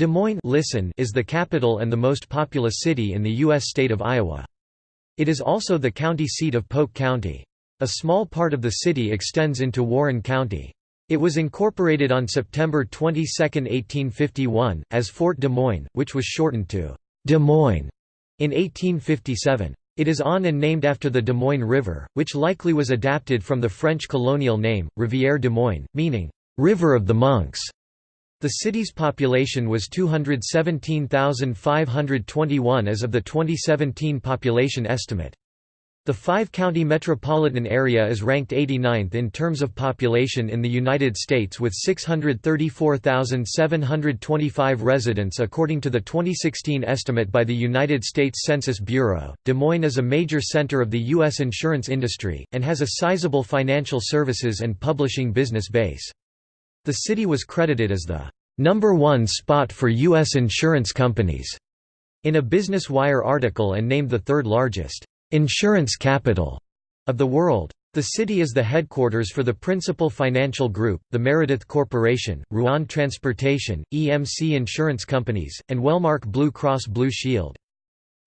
Des Moines listen is the capital and the most populous city in the U.S. state of Iowa. It is also the county seat of Polk County. A small part of the city extends into Warren County. It was incorporated on September 22, 1851, as Fort Des Moines, which was shortened to Des Moines in 1857. It is on and named after the Des Moines River, which likely was adapted from the French colonial name, Rivière des Moines, meaning, "'River of the Monks'". The city's population was 217,521 as of the 2017 population estimate. The five-county metropolitan area is ranked 89th in terms of population in the United States with 634,725 residents according to the 2016 estimate by the United States Census Bureau. Des Moines is a major center of the U.S. insurance industry, and has a sizable financial services and publishing business base. The city was credited as the number one spot for U.S. insurance companies in a Business Wire article and named the third largest insurance capital of the world. The city is the headquarters for the principal financial group, the Meredith Corporation, Ruan Transportation, EMC Insurance Companies, and Wellmark Blue Cross Blue Shield.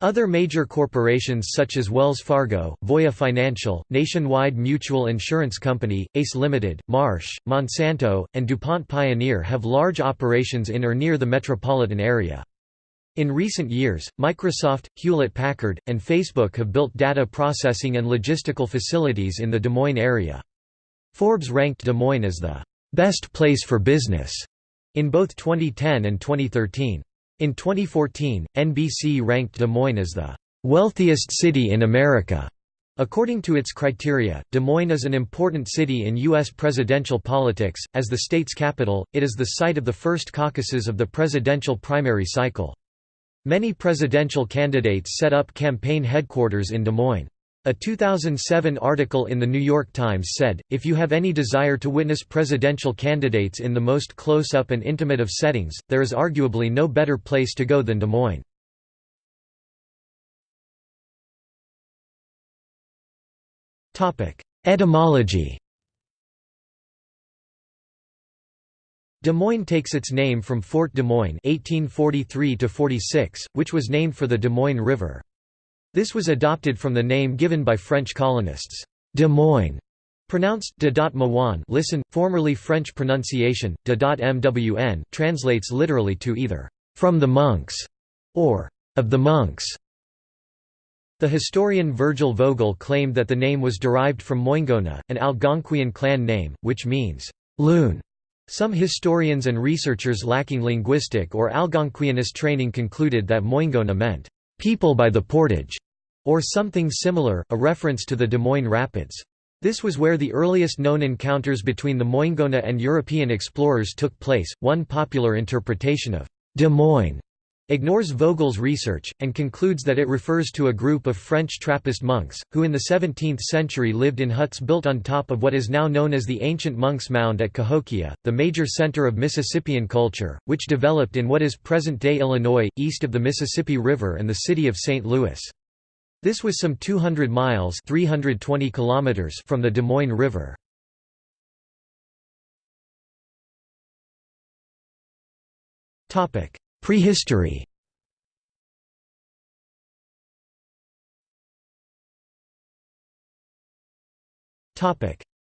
Other major corporations such as Wells Fargo, Voya Financial, Nationwide Mutual Insurance Company, ACE Limited, Marsh, Monsanto, and DuPont Pioneer have large operations in or near the metropolitan area. In recent years, Microsoft, Hewlett-Packard, and Facebook have built data processing and logistical facilities in the Des Moines area. Forbes ranked Des Moines as the "...best place for business", in both 2010 and 2013. In 2014, NBC ranked Des Moines as the wealthiest city in America. According to its criteria, Des Moines is an important city in U.S. presidential politics. As the state's capital, it is the site of the first caucuses of the presidential primary cycle. Many presidential candidates set up campaign headquarters in Des Moines. A 2007 article in The New York Times said, if you have any desire to witness presidential candidates in the most close-up and intimate of settings, there is arguably no better place to go than Des Moines. Etymology Des Moines takes its name from Fort Des Moines 1843 which was named for the Des Moines River. This was adopted from the name given by French colonists, Des Moines, pronounced de dot listen, formerly French pronunciation, de dot mwn translates literally to either, from the monks, or of the monks. The historian Virgil Vogel claimed that the name was derived from Moingona, an Algonquian clan name, which means, loon. Some historians and researchers lacking linguistic or Algonquianist training concluded that Moingona meant, people by the portage, or something similar, a reference to the Des Moines Rapids. This was where the earliest known encounters between the Moingona and European explorers took place. One popular interpretation of Des Moines ignores Vogel's research, and concludes that it refers to a group of French Trappist monks, who in the 17th century lived in huts built on top of what is now known as the ancient Monk's Mound at Cahokia, the major center of Mississippian culture, which developed in what is present-day Illinois, east of the Mississippi River and the city of St. Louis. This was some 200 miles 320 kilometers from the Des Moines River. Prehistory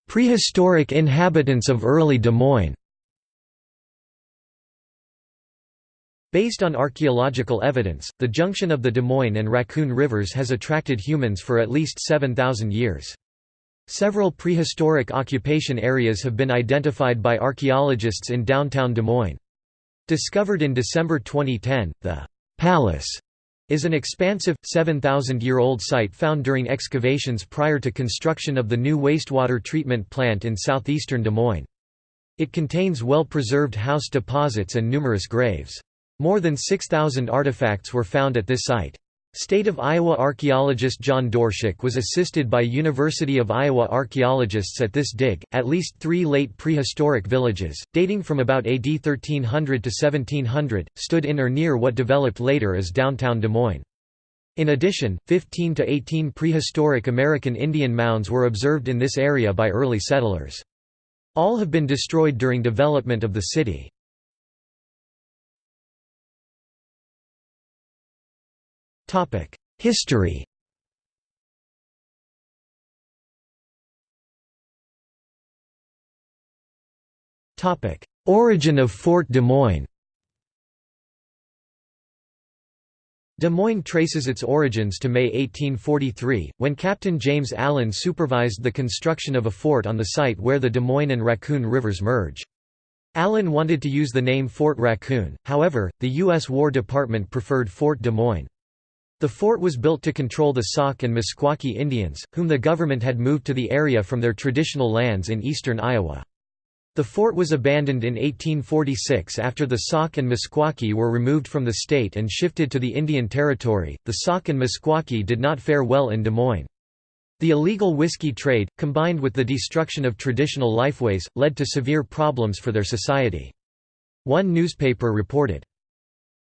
Prehistoric inhabitants of early Des Moines Based on archaeological evidence, the junction of the Des Moines and Raccoon Rivers has attracted humans for at least 7,000 years. Several prehistoric occupation areas have been identified by archaeologists in downtown Des Moines. Discovered in December 2010, the Palace is an expansive, 7,000-year-old site found during excavations prior to construction of the new wastewater treatment plant in southeastern Des Moines. It contains well-preserved house deposits and numerous graves. More than 6,000 artifacts were found at this site. State of Iowa archaeologist John Doershuk was assisted by University of Iowa archaeologists at this dig. At least three late prehistoric villages, dating from about AD 1300 to 1700, stood in or near what developed later as downtown Des Moines. In addition, 15 to 18 prehistoric American Indian mounds were observed in this area by early settlers. All have been destroyed during development of the city. History Origin of Fort Des Moines Des Moines traces its origins to May 1843, when Captain James Allen supervised the construction of a fort on the site where the Des Moines and Raccoon rivers merge. Allen wanted to use the name Fort Raccoon, however, the U.S. War Department preferred Fort Des Moines. The fort was built to control the Sauk and Meskwaki Indians, whom the government had moved to the area from their traditional lands in eastern Iowa. The fort was abandoned in 1846 after the Sauk and Meskwaki were removed from the state and shifted to the Indian Territory. The Sauk and Meskwaki did not fare well in Des Moines. The illegal whiskey trade, combined with the destruction of traditional lifeways, led to severe problems for their society. One newspaper reported,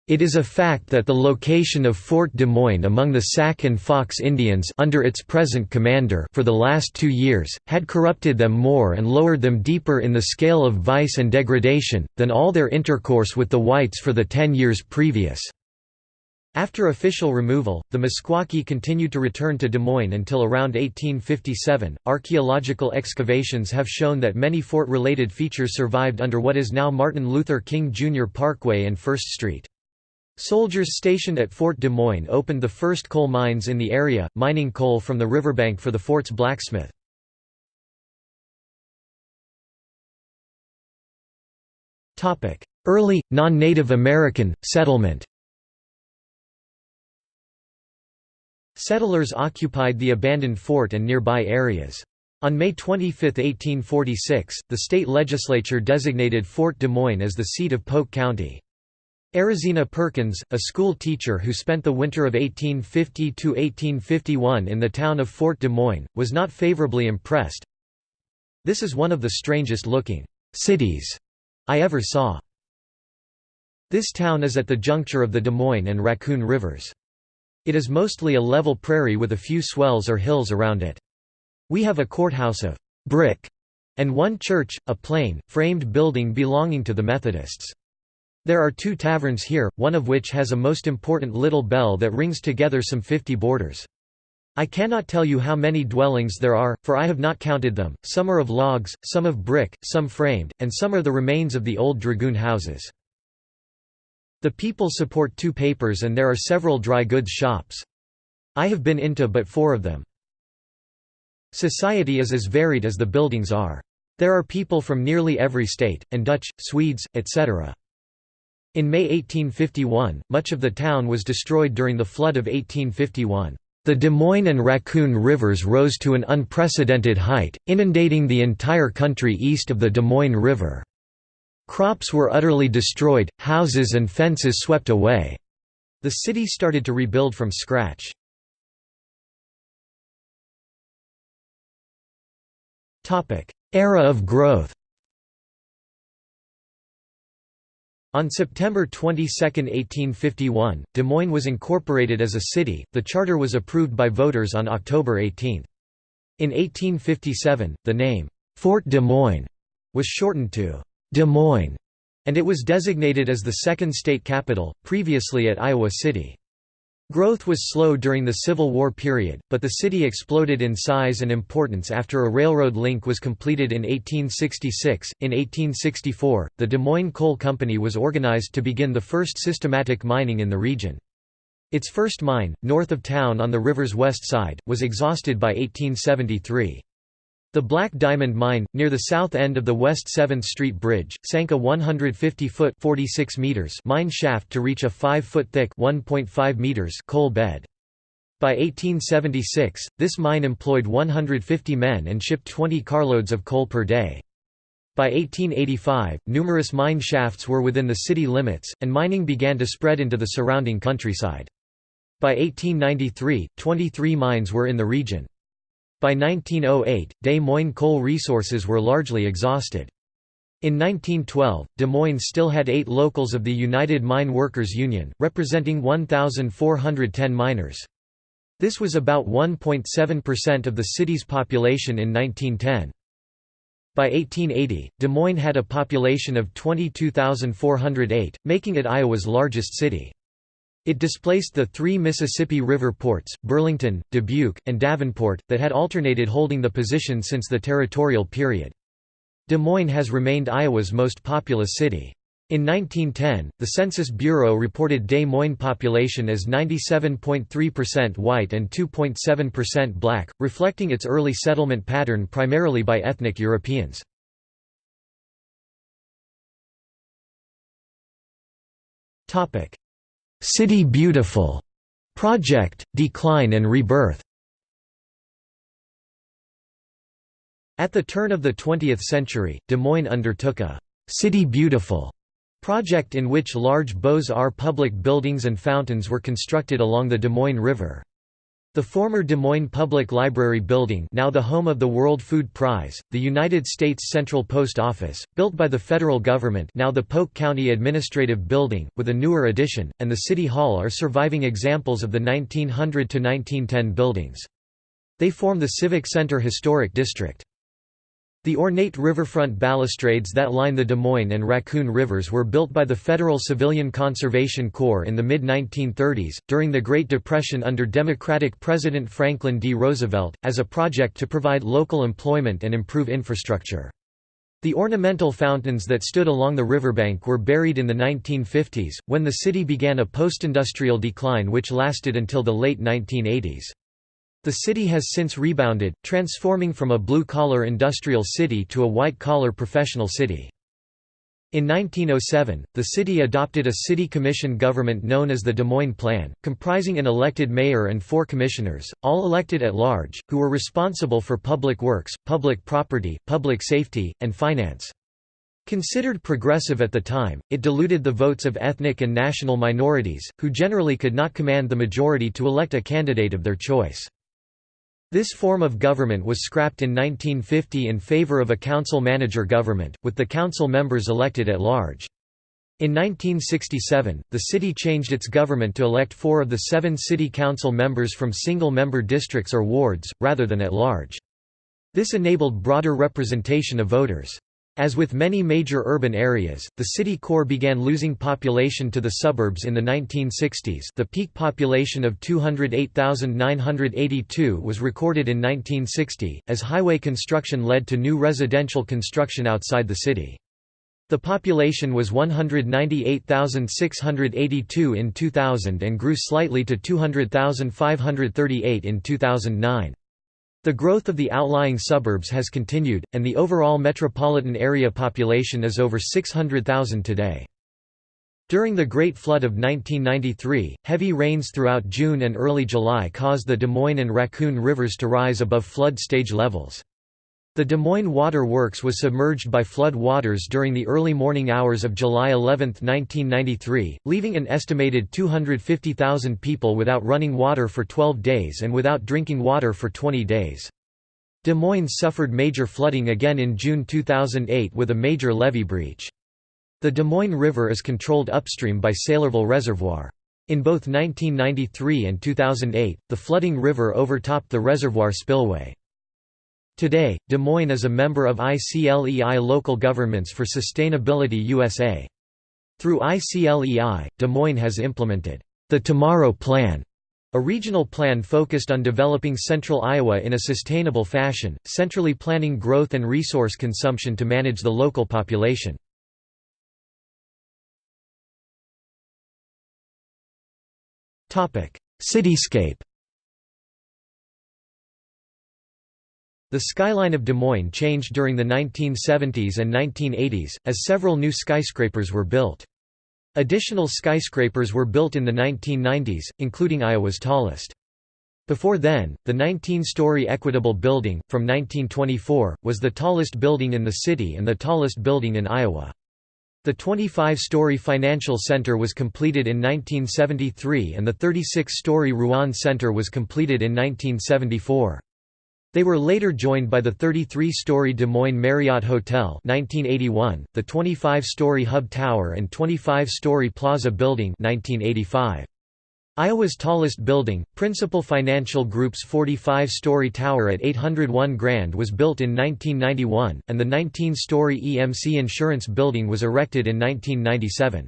it is a fact that the location of Fort Des Moines among the Sac and Fox Indians under its present commander for the last two years, had corrupted them more and lowered them deeper in the scale of vice and degradation, than all their intercourse with the whites for the ten years previous. After official removal, the Meskwaki continued to return to Des Moines until around 1857. Archaeological excavations have shown that many fort related features survived under what is now Martin Luther King Jr. Parkway and First Street. Soldiers stationed at Fort Des Moines opened the first coal mines in the area, mining coal from the riverbank for the fort's blacksmith. Early, non-Native American, settlement Settlers occupied the abandoned fort and nearby areas. On May 25, 1846, the state legislature designated Fort Des Moines as the seat of Polk County. Arozina Perkins, a school teacher who spent the winter of 1850–1851 in the town of Fort Des Moines, was not favorably impressed. This is one of the strangest looking cities I ever saw. This town is at the juncture of the Des Moines and Raccoon Rivers. It is mostly a level prairie with a few swells or hills around it. We have a courthouse of brick and one church, a plain, framed building belonging to the Methodists. There are two taverns here, one of which has a most important little bell that rings together some fifty boarders. I cannot tell you how many dwellings there are, for I have not counted them, some are of logs, some of brick, some framed, and some are the remains of the old dragoon houses. The people support two papers and there are several dry goods shops. I have been into but four of them. Society is as varied as the buildings are. There are people from nearly every state, and Dutch, Swedes, etc. In May 1851, much of the town was destroyed during the flood of 1851. The Des Moines and Raccoon rivers rose to an unprecedented height, inundating the entire country east of the Des Moines River. Crops were utterly destroyed, houses and fences swept away. The city started to rebuild from scratch. Era of growth On September 22, 1851, Des Moines was incorporated as a city, the charter was approved by voters on October 18. In 1857, the name, Fort Des Moines, was shortened to Des Moines, and it was designated as the second state capital, previously at Iowa City. Growth was slow during the Civil War period, but the city exploded in size and importance after a railroad link was completed in 1866. In 1864, the Des Moines Coal Company was organized to begin the first systematic mining in the region. Its first mine, north of town on the river's west side, was exhausted by 1873. The Black Diamond Mine, near the south end of the West 7th Street Bridge, sank a 150-foot mine shaft to reach a 5-foot thick meters coal bed. By 1876, this mine employed 150 men and shipped 20 carloads of coal per day. By 1885, numerous mine shafts were within the city limits, and mining began to spread into the surrounding countryside. By 1893, 23 mines were in the region. By 1908, Des Moines coal resources were largely exhausted. In 1912, Des Moines still had eight locals of the United Mine Workers Union, representing 1,410 miners. This was about 1.7% of the city's population in 1910. By 1880, Des Moines had a population of 22,408, making it Iowa's largest city. It displaced the three Mississippi River ports, Burlington, Dubuque, and Davenport, that had alternated holding the position since the territorial period. Des Moines has remained Iowa's most populous city. In 1910, the Census Bureau reported Des Moines population as 97.3% white and 2.7% black, reflecting its early settlement pattern primarily by ethnic Europeans. City Beautiful project, decline and rebirth At the turn of the 20th century, Des Moines undertook a «City Beautiful» project in which large Beaux-Arts public buildings and fountains were constructed along the Des Moines River. The former Des Moines Public Library building now the home of the World Food Prize, the United States Central Post Office, built by the federal government now the Polk County Administrative Building, with a newer addition, and the City Hall are surviving examples of the 1900–1910 buildings. They form the Civic Center Historic District. The ornate riverfront balustrades that line the Des Moines and Raccoon Rivers were built by the Federal Civilian Conservation Corps in the mid-1930s, during the Great Depression under Democratic President Franklin D. Roosevelt, as a project to provide local employment and improve infrastructure. The ornamental fountains that stood along the riverbank were buried in the 1950s, when the city began a post-industrial decline which lasted until the late 1980s. The city has since rebounded, transforming from a blue-collar industrial city to a white-collar professional city. In 1907, the city adopted a city commission government known as the Des Moines Plan, comprising an elected mayor and four commissioners, all elected at large, who were responsible for public works, public property, public safety, and finance. Considered progressive at the time, it diluted the votes of ethnic and national minorities, who generally could not command the majority to elect a candidate of their choice. This form of government was scrapped in 1950 in favor of a council-manager government, with the council members elected at large. In 1967, the city changed its government to elect four of the seven city council members from single-member districts or wards, rather than at large. This enabled broader representation of voters. As with many major urban areas, the city core began losing population to the suburbs in the 1960s the peak population of 208,982 was recorded in 1960, as highway construction led to new residential construction outside the city. The population was 198,682 in 2000 and grew slightly to 200,538 in 2009. The growth of the outlying suburbs has continued, and the overall metropolitan area population is over 600,000 today. During the Great Flood of 1993, heavy rains throughout June and early July caused the Des Moines and Raccoon rivers to rise above flood stage levels. The Des Moines Water Works was submerged by flood waters during the early morning hours of July 11, 1993, leaving an estimated 250,000 people without running water for 12 days and without drinking water for 20 days. Des Moines suffered major flooding again in June 2008 with a major levee breach. The Des Moines River is controlled upstream by Saylorville Reservoir. In both 1993 and 2008, the flooding river overtopped the reservoir spillway. Today, Des Moines is a member of ICLEI Local Governments for Sustainability USA. Through ICLEI, Des Moines has implemented the Tomorrow Plan, a regional plan focused on developing central Iowa in a sustainable fashion, centrally planning growth and resource consumption to manage the local population. Cityscape The skyline of Des Moines changed during the 1970s and 1980s, as several new skyscrapers were built. Additional skyscrapers were built in the 1990s, including Iowa's tallest. Before then, the 19-story Equitable Building, from 1924, was the tallest building in the city and the tallest building in Iowa. The 25-story Financial Center was completed in 1973 and the 36-story Ruan Center was completed in 1974. They were later joined by the 33-story Des Moines Marriott Hotel 1981, the 25-story Hub Tower and 25-story Plaza Building 1985. Iowa's tallest building, Principal Financial Group's 45-story tower at 801 Grand was built in 1991, and the 19-story EMC Insurance Building was erected in 1997.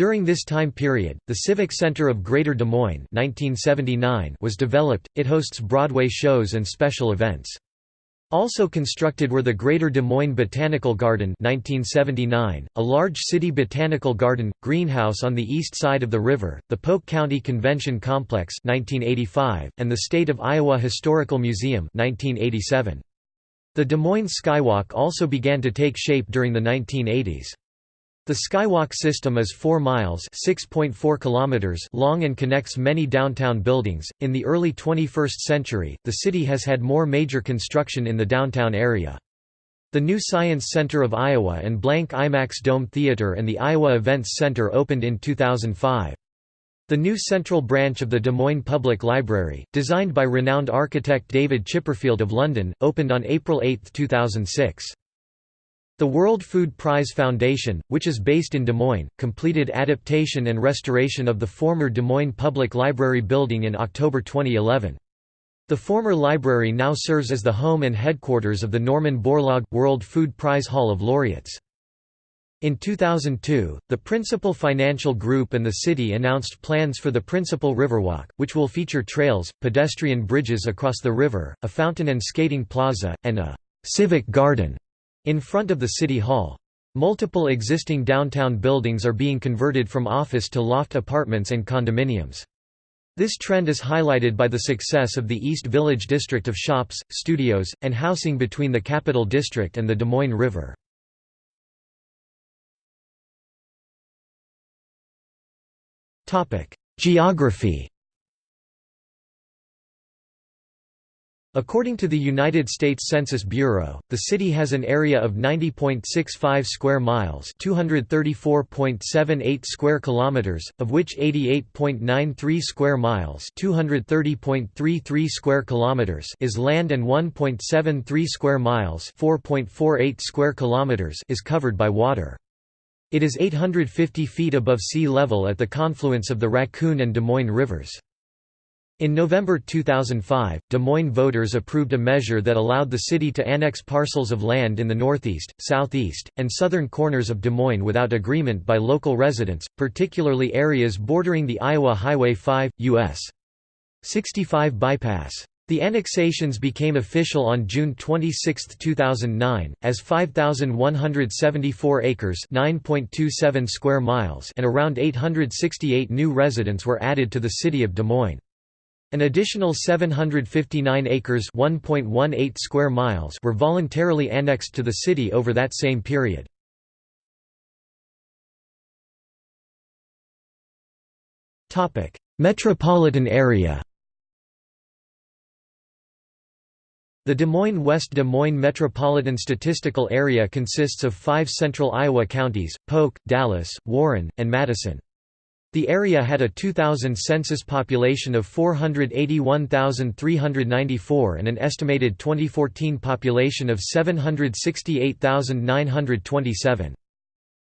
During this time period, the Civic Center of Greater Des Moines 1979 was developed, it hosts Broadway shows and special events. Also constructed were the Greater Des Moines Botanical Garden 1979, a large city botanical garden, greenhouse on the east side of the river, the Polk County Convention Complex 1985, and the State of Iowa Historical Museum 1987. The Des Moines Skywalk also began to take shape during the 1980s. The Skywalk system is 4 miles (6.4 kilometers) long and connects many downtown buildings. In the early 21st century, the city has had more major construction in the downtown area. The new Science Center of Iowa and Blank IMAX Dome Theater and the Iowa Events Center opened in 2005. The new central branch of the Des Moines Public Library, designed by renowned architect David Chipperfield of London, opened on April 8, 2006. The World Food Prize Foundation, which is based in Des Moines, completed adaptation and restoration of the former Des Moines Public Library building in October 2011. The former library now serves as the home and headquarters of the Norman Borlaug World Food Prize Hall of Laureates. In 2002, the Principal Financial Group and the city announced plans for the Principal Riverwalk, which will feature trails, pedestrian bridges across the river, a fountain and skating plaza, and a «civic garden» In front of the City Hall. Multiple existing downtown buildings are being converted from office to loft apartments and condominiums. This trend is highlighted by the success of the East Village district of shops, studios, and housing between the Capital District and the Des Moines River. Geography According to the United States Census Bureau, the city has an area of 90.65 square miles, 234.78 square kilometers, of which 88.93 square miles, 230.33 square kilometers is land and 1.73 square miles, 4.48 square kilometers is covered by water. It is 850 feet above sea level at the confluence of the Raccoon and Des Moines rivers. In November 2005, Des Moines voters approved a measure that allowed the city to annex parcels of land in the northeast, southeast, and southern corners of Des Moines without agreement by local residents, particularly areas bordering the Iowa Highway 5, U.S. 65 bypass. The annexations became official on June 26, 2009, as 5,174 acres (9.27 square miles) and around 868 new residents were added to the city of Des Moines. An additional 759 acres (1.18 square miles) were voluntarily annexed to the city over that same period. Metropolitan area. The Des Moines West Des Moines Metropolitan Statistical Area consists of five central Iowa counties, Polk, Dallas, Warren, and Madison. The area had a 2000 census population of 481,394 and an estimated 2014 population of 768,927.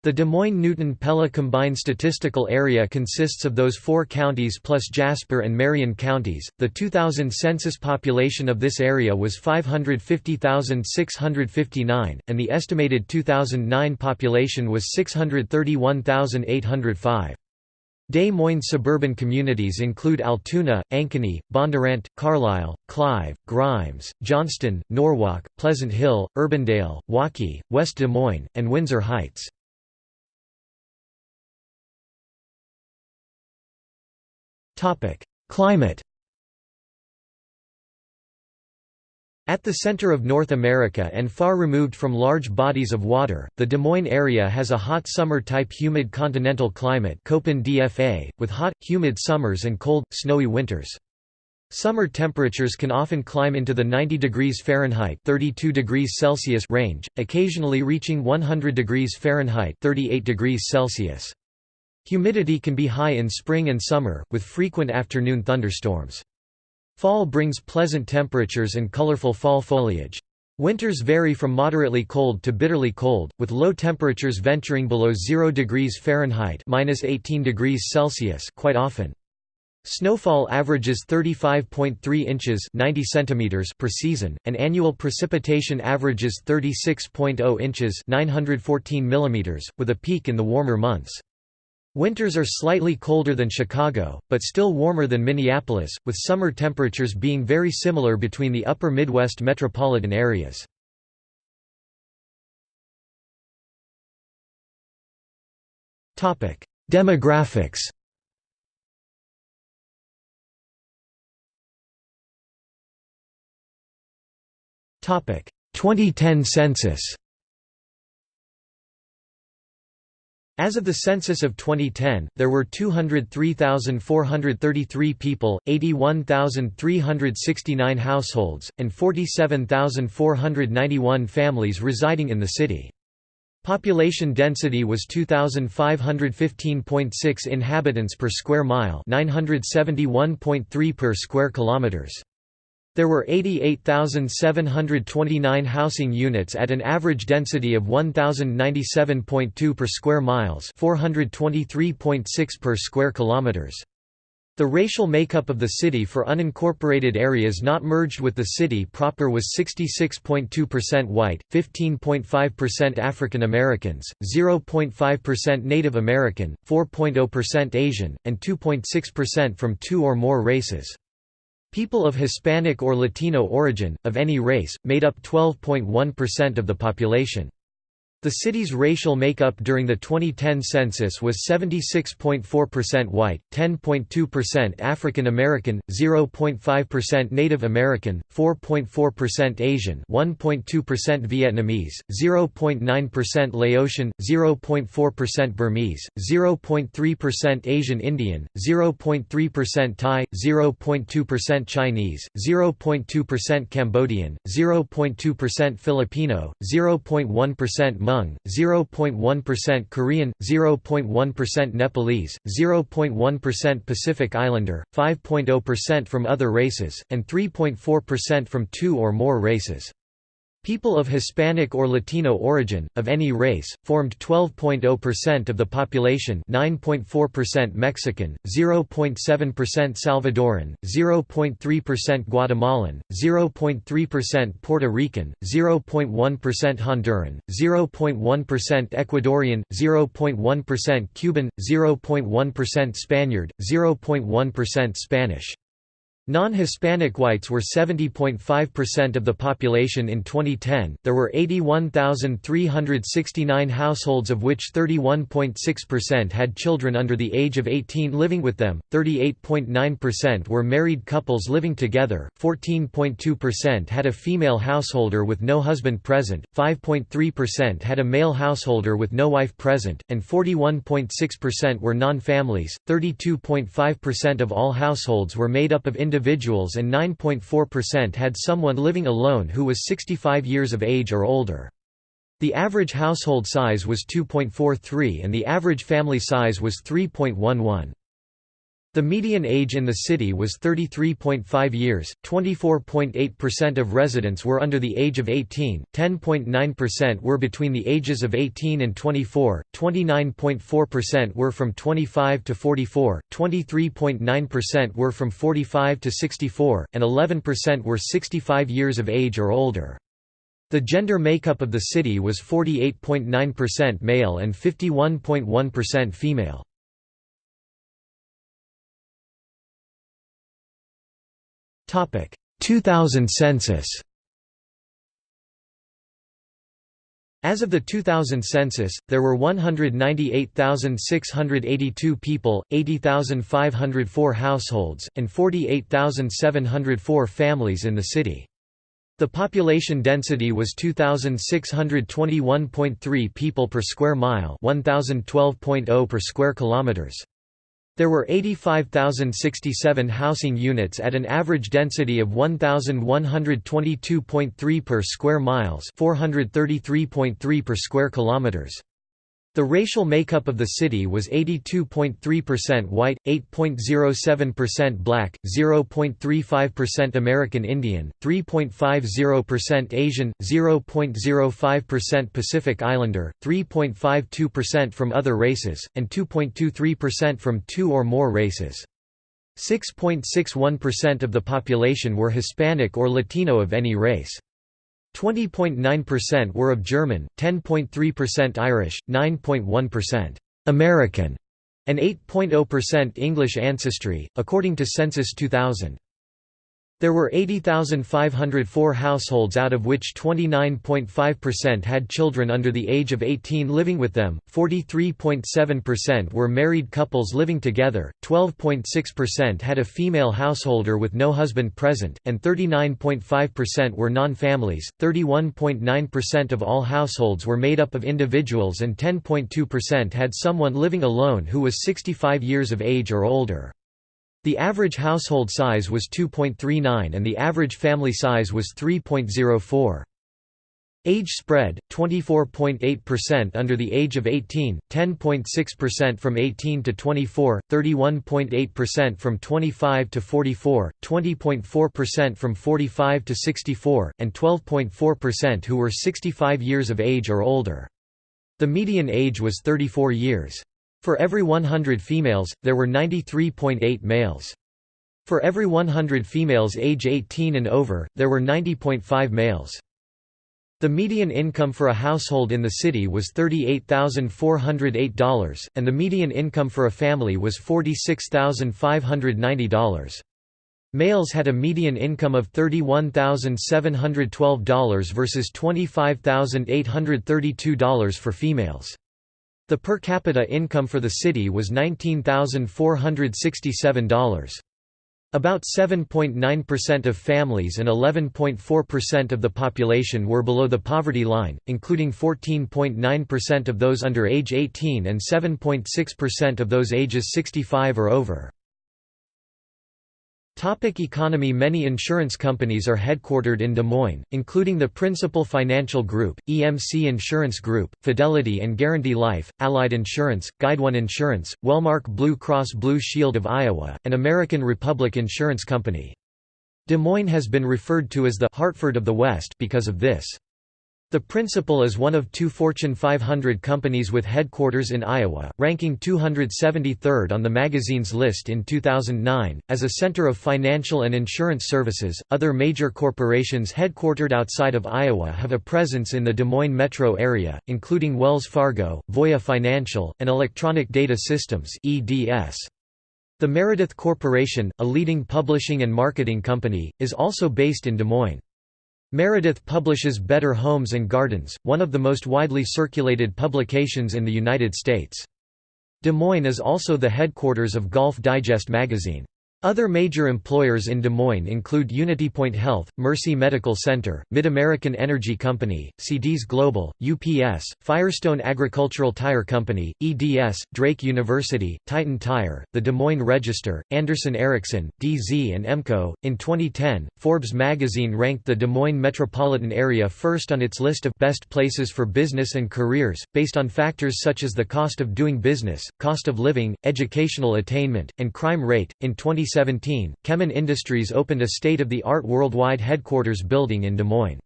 The Des Moines-Newton-Pella Combined Statistical Area consists of those four counties plus Jasper and Marion counties. The 2000 census population of this area was 550,659, and the estimated 2009 population was 631,805. Des Moines suburban communities include Altoona, Ankeny, Bondurant, Carlisle, Clive, Grimes, Johnston, Norwalk, Pleasant Hill, Urbandale, Waukee, West Des Moines, and Windsor Heights. Climate At the center of North America and far removed from large bodies of water, the Des Moines area has a hot summer-type humid continental climate DFA, with hot, humid summers and cold, snowy winters. Summer temperatures can often climb into the 90 degrees Fahrenheit 32 degrees Celsius range, occasionally reaching 100 degrees Fahrenheit 38 degrees Celsius. Humidity can be high in spring and summer, with frequent afternoon thunderstorms. Fall brings pleasant temperatures and colorful fall foliage. Winters vary from moderately cold to bitterly cold, with low temperatures venturing below 0 degrees Fahrenheit (-18 degrees Celsius) quite often. Snowfall averages 35.3 inches 90 centimeters per season, and annual precipitation averages 36.0 inches 914 millimeters, with a peak in the warmer months. Winters are slightly colder than Chicago, but still warmer than Minneapolis, with summer temperatures being very similar between the upper Midwest metropolitan areas. Demographics Topic 2010 census As of the census of 2010, there were 203,433 people, 81,369 households, and 47,491 families residing in the city. Population density was 2515.6 inhabitants per square mile, 971.3 per square kilometers. There were 88,729 housing units at an average density of 1097.2 per square miles, 423.6 per square kilometers. The racial makeup of the city for unincorporated areas not merged with the city proper was 66.2% white, 15.5% African Americans, 0.5% Native American, 4.0% Asian, and 2.6% from two or more races. People of Hispanic or Latino origin, of any race, made up 12.1% of the population. The city's racial makeup during the 2010 census was 76.4% white, 10.2% African American, 0.5% Native American, 4.4% Asian, 1.2% Vietnamese, 0.9% Laotian, 0.4% Burmese, 0.3% Asian Indian, 0.3% Thai, 0.2% Chinese, 0.2% Cambodian, 0.2% Filipino, 0.1% Hmong, 0.1% Korean, 0.1% Nepalese, 0.1% Pacific Islander, 5.0% from other races, and 3.4% from two or more races. People of Hispanic or Latino origin, of any race, formed 12.0% of the population 9.4% Mexican, 0.7% Salvadoran, 0.3% Guatemalan, 0.3% Puerto Rican, 0.1% Honduran, 0.1% Ecuadorian, 0.1% Cuban, 0.1% Spaniard, 0.1% Spanish. Non-Hispanic whites were 70.5% of the population in 2010. There were 81,369 households of which 31.6% had children under the age of 18 living with them, 38.9% were married couples living together, 14.2% had a female householder with no husband present, 5.3% had a male householder with no wife present, and 41.6% were non-families. 32.5% of all households were made up of individuals individuals and 9.4% had someone living alone who was 65 years of age or older. The average household size was 2.43 and the average family size was 3.11. The median age in the city was 33.5 years, 24.8% of residents were under the age of 18, 10.9% were between the ages of 18 and 24, 29.4% were from 25 to 44, 23.9% were from 45 to 64, and 11% were 65 years of age or older. The gender makeup of the city was 48.9% male and 51.1% female. 2000 census As of the 2000 census, there were 198,682 people, 80,504 households, and 48,704 families in the city. The population density was 2,621.3 people per square mile 1,012.0 per square kilometers. There were 85,067 housing units at an average density of 1,122.3 per square miles 433.3 per square kilometers. The racial makeup of the city was 82.3% white, 8.07% black, 0.35% American Indian, 3.50% Asian, 0.05% Pacific Islander, 3.52% from other races, and 2.23% from two or more races. 6.61% of the population were Hispanic or Latino of any race. 20.9% were of German, 10.3% Irish, 9.1% American, and 8.0% English ancestry, according to Census 2000. There were 80,504 households out of which 29.5% had children under the age of 18 living with them, 43.7% were married couples living together, 12.6% had a female householder with no husband present, and 39.5% were non-families. 31.9% of all households were made up of individuals and 10.2% had someone living alone who was 65 years of age or older. The average household size was 2.39 and the average family size was 3.04. Age spread 24.8% under the age of 18, 10.6% from 18 to 24, 31.8% from 25 to 44, 20.4% from 45 to 64, and 12.4% who were 65 years of age or older. The median age was 34 years. For every 100 females, there were 93.8 males. For every 100 females age 18 and over, there were 90.5 males. The median income for a household in the city was $38,408, and the median income for a family was $46,590. Males had a median income of $31,712 versus $25,832 for females. The per capita income for the city was $19,467. About 7.9% of families and 11.4% of the population were below the poverty line, including 14.9% of those under age 18 and 7.6% of those ages 65 or over. Topic economy Many insurance companies are headquartered in Des Moines, including the Principal Financial Group, EMC Insurance Group, Fidelity and Guarantee Life, Allied Insurance, GuideOne Insurance, Wellmark Blue Cross Blue Shield of Iowa, and American Republic Insurance Company. Des Moines has been referred to as the «Hartford of the West» because of this. The Principal is one of two Fortune 500 companies with headquarters in Iowa, ranking 273rd on the magazine's list in 2009. As a center of financial and insurance services, other major corporations headquartered outside of Iowa have a presence in the Des Moines metro area, including Wells Fargo, Voya Financial, and Electronic Data Systems. (EDS). The Meredith Corporation, a leading publishing and marketing company, is also based in Des Moines. Meredith publishes Better Homes and Gardens, one of the most widely circulated publications in the United States. Des Moines is also the headquarters of Golf Digest magazine. Other major employers in Des Moines include UnityPoint Health, Mercy Medical Center, Mid-American Energy Company, CDs Global, UPS, Firestone Agricultural Tire Company, EDS, Drake University, Titan Tire, the Des Moines Register, Anderson Erickson, Dee Zee and EMCO. In 2010, Forbes magazine ranked the Des Moines metropolitan area first on its list of best places for business and careers, based on factors such as the cost of doing business, cost of living, educational attainment, and crime rate. In 20 2017, Kemin Industries opened a state-of-the-art worldwide headquarters building in Des Moines.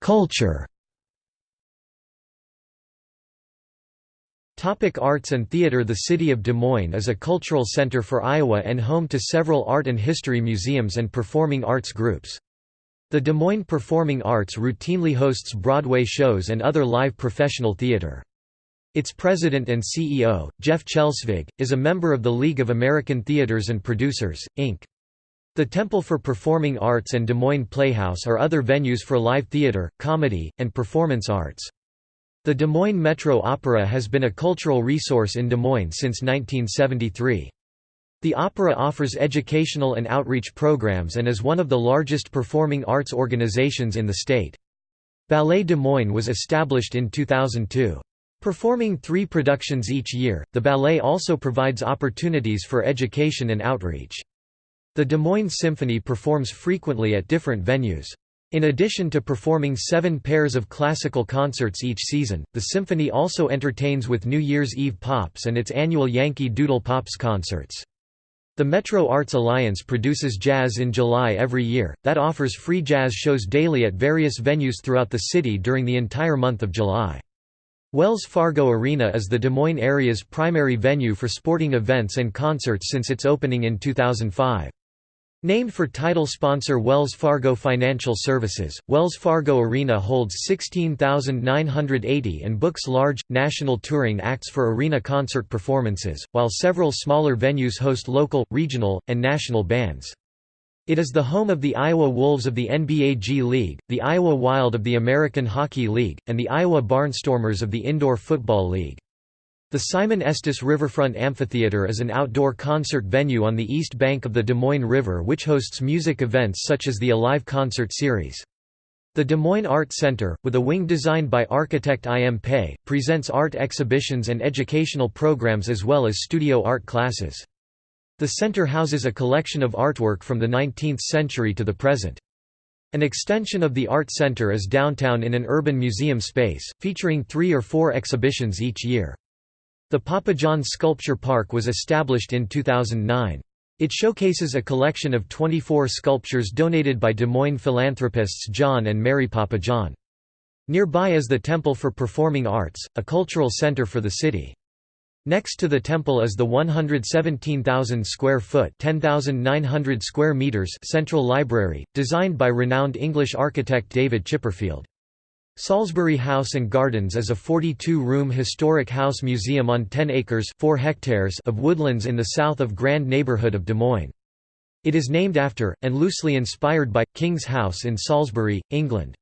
Culture Topic arts and theater The city of Des Moines is a cultural center for Iowa and home to several art and history museums and performing arts groups. The Des Moines Performing Arts routinely hosts Broadway shows and other live professional theater. Its president and CEO, Jeff Chelsvig, is a member of the League of American Theaters and Producers, Inc. The Temple for Performing Arts and Des Moines Playhouse are other venues for live theater, comedy, and performance arts. The Des Moines Metro Opera has been a cultural resource in Des Moines since 1973. The opera offers educational and outreach programs and is one of the largest performing arts organizations in the state. Ballet Des Moines was established in 2002. Performing three productions each year, the ballet also provides opportunities for education and outreach. The Des Moines Symphony performs frequently at different venues. In addition to performing seven pairs of classical concerts each season, the symphony also entertains with New Year's Eve Pops and its annual Yankee Doodle Pops concerts. The Metro Arts Alliance produces jazz in July every year, that offers free jazz shows daily at various venues throughout the city during the entire month of July. Wells Fargo Arena is the Des Moines area's primary venue for sporting events and concerts since its opening in 2005. Named for title sponsor Wells Fargo Financial Services, Wells Fargo Arena holds 16,980 and books large, national touring acts for arena concert performances, while several smaller venues host local, regional, and national bands. It is the home of the Iowa Wolves of the NBA G League, the Iowa Wild of the American Hockey League, and the Iowa Barnstormers of the Indoor Football League. The Simon Estes Riverfront Amphitheater is an outdoor concert venue on the east bank of the Des Moines River which hosts music events such as the Alive concert series. The Des Moines Art Center, with a wing designed by architect I. M. Pei, presents art exhibitions and educational programs as well as studio art classes. The center houses a collection of artwork from the 19th century to the present. An extension of the Art Center is downtown in an urban museum space, featuring three or four exhibitions each year. The Pappajohn Sculpture Park was established in 2009. It showcases a collection of 24 sculptures donated by Des Moines philanthropists John and Mary Pappajohn. Nearby is the Temple for Performing Arts, a cultural center for the city. Next to the temple is the 117,000 square foot (10,900 square meters) Central Library, designed by renowned English architect David Chipperfield. Salisbury House and Gardens is a 42-room historic house museum on 10 acres 4 hectares of woodlands in the south of Grand neighborhood of Des Moines. It is named after, and loosely inspired by, King's House in Salisbury, England.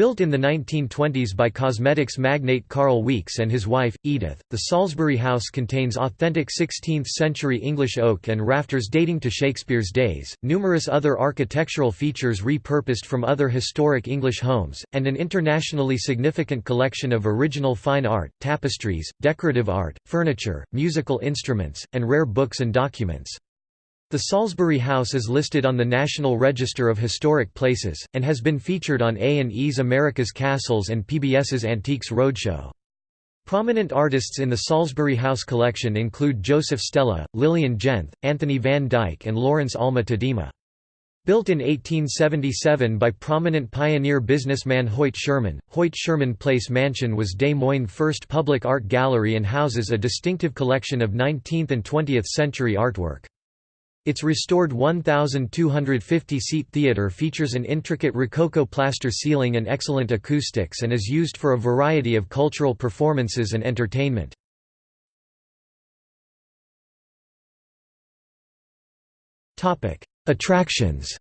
Built in the 1920s by cosmetics magnate Carl Weeks and his wife, Edith, the Salisbury House contains authentic 16th century English oak and rafters dating to Shakespeare's days, numerous other architectural features repurposed from other historic English homes, and an internationally significant collection of original fine art, tapestries, decorative art, furniture, musical instruments, and rare books and documents. The Salisbury House is listed on the National Register of Historic Places, and has been featured on A&E's America's Castles and PBS's Antiques Roadshow. Prominent artists in the Salisbury House collection include Joseph Stella, Lillian Genth, Anthony van Dyck and Lawrence Alma Tadema. Built in 1877 by prominent pioneer businessman Hoyt Sherman, Hoyt Sherman Place Mansion was Des Moines' first public art gallery and houses a distinctive collection of 19th and 20th century artwork. Its restored 1,250-seat theatre features an intricate Rococo plaster ceiling and excellent acoustics and is used for a variety of cultural performances and entertainment. Attractions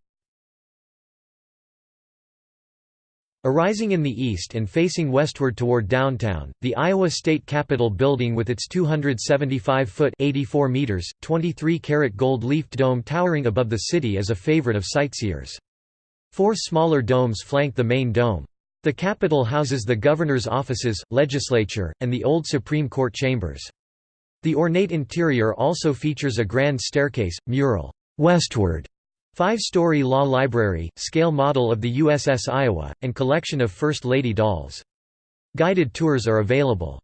Arising in the east and facing westward toward downtown, the Iowa State Capitol building with its 275-foot 84 meters, 23-carat gold-leafed dome towering above the city is a favorite of sightseers. Four smaller domes flank the main dome. The Capitol houses the governor's offices, legislature, and the old Supreme Court chambers. The ornate interior also features a grand staircase, mural, "'Westward' Five-story law library, scale model of the USS Iowa, and collection of First Lady dolls. Guided tours are available.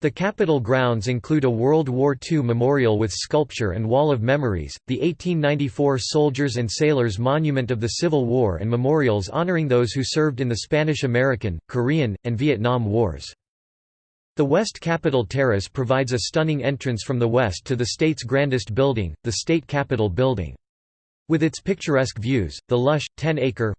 The Capitol grounds include a World War II memorial with sculpture and Wall of Memories, the 1894 Soldiers and Sailors Monument of the Civil War and memorials honoring those who served in the Spanish-American, Korean, and Vietnam Wars. The West Capitol Terrace provides a stunning entrance from the west to the state's grandest building, the State Capitol Building. With its picturesque views, the lush, 10-acre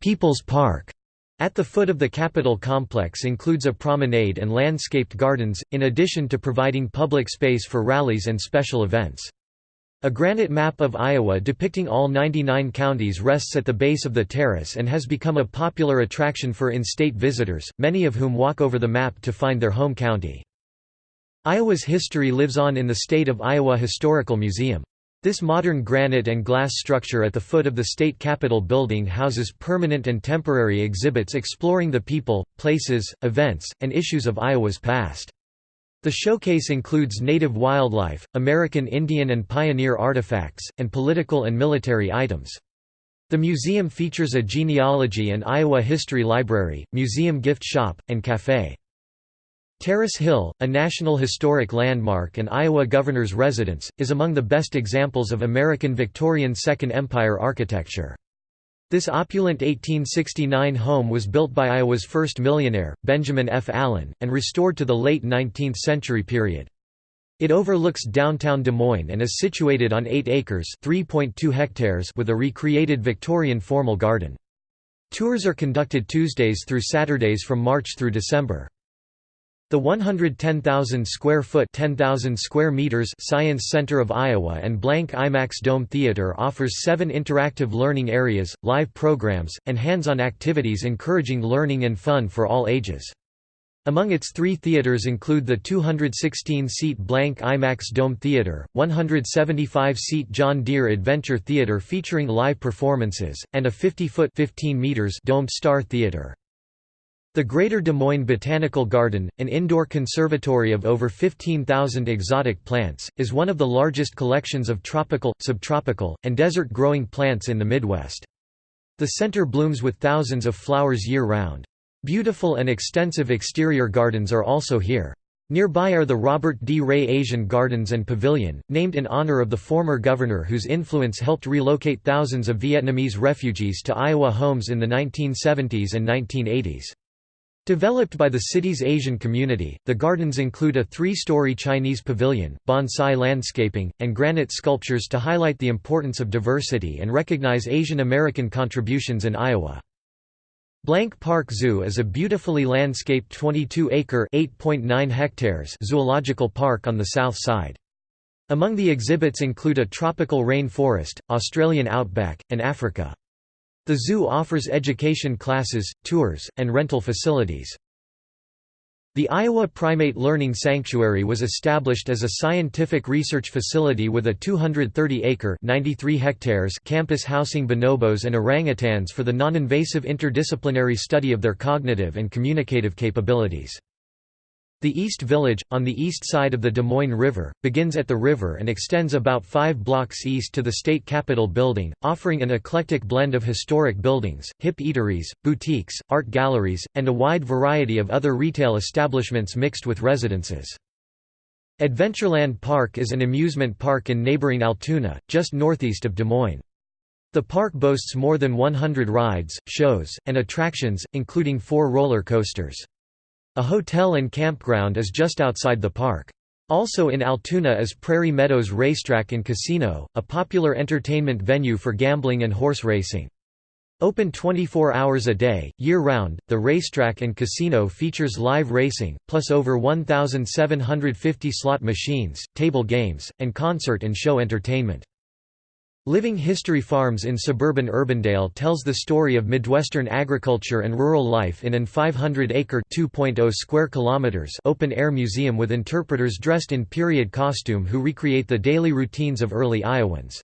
People's Park at the foot of the Capitol complex includes a promenade and landscaped gardens, in addition to providing public space for rallies and special events. A granite map of Iowa depicting all 99 counties rests at the base of the terrace and has become a popular attraction for in-state visitors, many of whom walk over the map to find their home county. Iowa's history lives on in the State of Iowa Historical Museum. This modern granite and glass structure at the foot of the state capitol building houses permanent and temporary exhibits exploring the people, places, events, and issues of Iowa's past. The showcase includes native wildlife, American Indian and pioneer artifacts, and political and military items. The museum features a genealogy and Iowa history library, museum gift shop, and café. Terrace Hill, a National Historic Landmark and Iowa Governor's Residence, is among the best examples of American Victorian Second Empire architecture. This opulent 1869 home was built by Iowa's first millionaire, Benjamin F. Allen, and restored to the late 19th century period. It overlooks downtown Des Moines and is situated on 8 acres hectares with a recreated Victorian formal garden. Tours are conducted Tuesdays through Saturdays from March through December. The 110,000 square foot 10,000 square meters Science Center of Iowa and Blank IMAX Dome Theater offers seven interactive learning areas, live programs, and hands-on activities encouraging learning and fun for all ages. Among its three theaters include the 216-seat Blank IMAX Dome Theater, 175-seat John Deere Adventure Theater featuring live performances, and a 50-foot domed Star Theater. The Greater Des Moines Botanical Garden, an indoor conservatory of over 15,000 exotic plants, is one of the largest collections of tropical, subtropical, and desert-growing plants in the Midwest. The center blooms with thousands of flowers year-round. Beautiful and extensive exterior gardens are also here. Nearby are the Robert D. Ray Asian Gardens and Pavilion, named in honor of the former governor whose influence helped relocate thousands of Vietnamese refugees to Iowa homes in the 1970s and 1980s. Developed by the city's Asian community, the gardens include a three-story Chinese pavilion, bonsai landscaping, and granite sculptures to highlight the importance of diversity and recognize Asian American contributions in Iowa. Blank Park Zoo is a beautifully landscaped 22-acre (8.9 hectares) zoological park on the south side. Among the exhibits include a tropical rain forest, Australian outback, and Africa. The zoo offers education classes, tours, and rental facilities. The Iowa Primate Learning Sanctuary was established as a scientific research facility with a 230-acre (93 hectares) campus housing bonobos and orangutans for the non-invasive interdisciplinary study of their cognitive and communicative capabilities. The East Village, on the east side of the Des Moines River, begins at the river and extends about five blocks east to the State Capitol building, offering an eclectic blend of historic buildings, hip eateries, boutiques, art galleries, and a wide variety of other retail establishments mixed with residences. Adventureland Park is an amusement park in neighboring Altoona, just northeast of Des Moines. The park boasts more than 100 rides, shows, and attractions, including four roller coasters. A hotel and campground is just outside the park. Also in Altoona is Prairie Meadows Racetrack and Casino, a popular entertainment venue for gambling and horse racing. Open 24 hours a day, year-round, the racetrack and casino features live racing, plus over 1,750 slot machines, table games, and concert and show entertainment. Living History Farms in suburban Urbandale tells the story of Midwestern agriculture and rural life in an 500-acre (2.0 square kilometers) open-air museum with interpreters dressed in period costume who recreate the daily routines of early Iowans.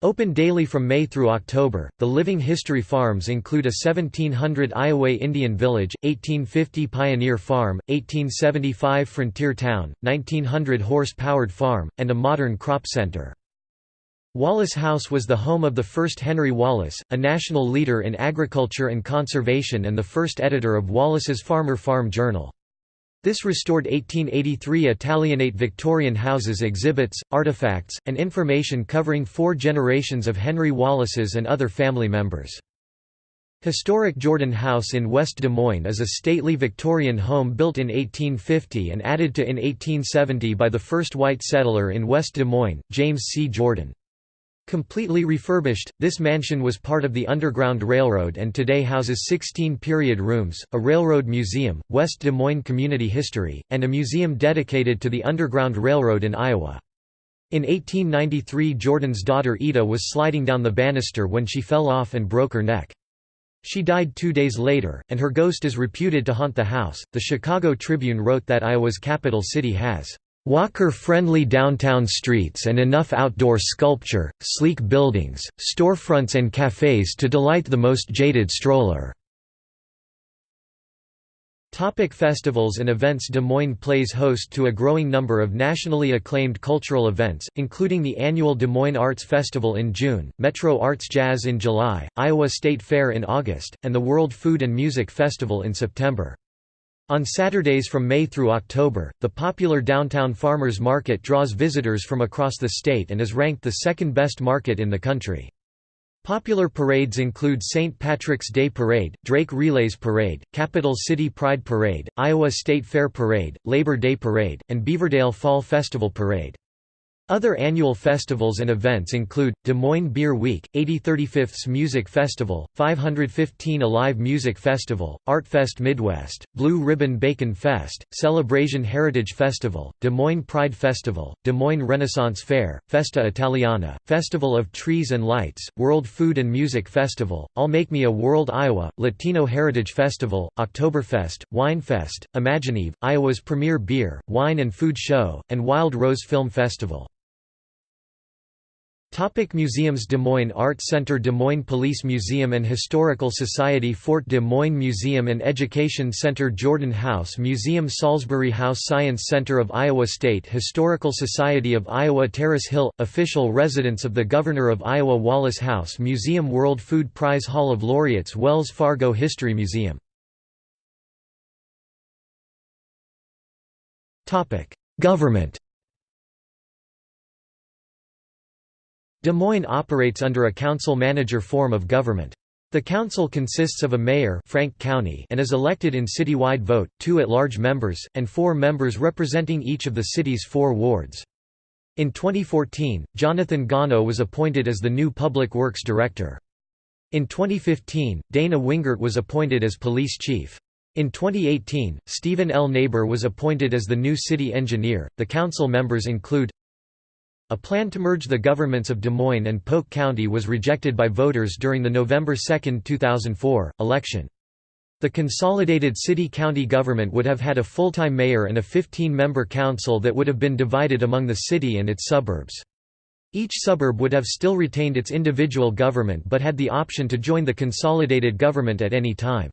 Open daily from May through October, the Living History Farms include a 1700 Iowa Indian Village, 1850 Pioneer Farm, 1875 Frontier Town, 1900 horse-powered farm, and a modern crop center. Wallace House was the home of the first Henry Wallace, a national leader in agriculture and conservation and the first editor of Wallace's Farmer Farm Journal. This restored 1883 Italianate Victorian houses exhibits, artifacts, and information covering four generations of Henry Wallace's and other family members. Historic Jordan House in West Des Moines is a stately Victorian home built in 1850 and added to in 1870 by the first white settler in West Des Moines, James C. Jordan. Completely refurbished, this mansion was part of the Underground Railroad and today houses 16 period rooms, a railroad museum, West Des Moines community history, and a museum dedicated to the Underground Railroad in Iowa. In 1893 Jordan's daughter Ida was sliding down the banister when she fell off and broke her neck. She died two days later, and her ghost is reputed to haunt the house. The Chicago Tribune wrote that Iowa's capital city has Walker-friendly downtown streets and enough outdoor sculpture, sleek buildings, storefronts and cafes to delight the most jaded stroller. Topic festivals and events Des Moines plays host to a growing number of nationally acclaimed cultural events, including the annual Des Moines Arts Festival in June, Metro Arts Jazz in July, Iowa State Fair in August, and the World Food and Music Festival in September. On Saturdays from May through October, the popular downtown farmers market draws visitors from across the state and is ranked the second best market in the country. Popular parades include St. Patrick's Day Parade, Drake Relays Parade, Capital City Pride Parade, Iowa State Fair Parade, Labor Day Parade, and Beaverdale Fall Festival Parade. Other annual festivals and events include, Des Moines Beer Week, 8035ths Music Festival, 515 Alive Music Festival, ArtFest Midwest, Blue Ribbon Bacon Fest, Celebration Heritage Festival, Des Moines Pride Festival, Des Moines Renaissance Fair, Festa Italiana, Festival of Trees and Lights, World Food and Music Festival, I'll Make Me a World Iowa, Latino Heritage Festival, Oktoberfest, Winefest, Imagineve, Iowa's premier beer, wine and food show, and Wild Rose Film Festival. Topic museums Des Moines Art Center Des Moines Police Museum and Historical Society Fort Des Moines Museum and Education Center Jordan House Museum Salisbury House Science Center of Iowa State Historical Society of Iowa Terrace Hill – Official residence of the Governor of Iowa Wallace House Museum World Food Prize Hall of Laureates Wells Fargo History Museum Government Des Moines operates under a council-manager form of government. The council consists of a mayor Frank Cownie and is elected in citywide vote, two at-large members, and four members representing each of the city's four wards. In 2014, Jonathan Gano was appointed as the new Public Works Director. In 2015, Dana Wingert was appointed as police chief. In 2018, Stephen L. Naber was appointed as the new city engineer. The council members include a plan to merge the governments of Des Moines and Polk County was rejected by voters during the November 2, 2004, election. The consolidated city-county government would have had a full-time mayor and a 15-member council that would have been divided among the city and its suburbs. Each suburb would have still retained its individual government but had the option to join the consolidated government at any time.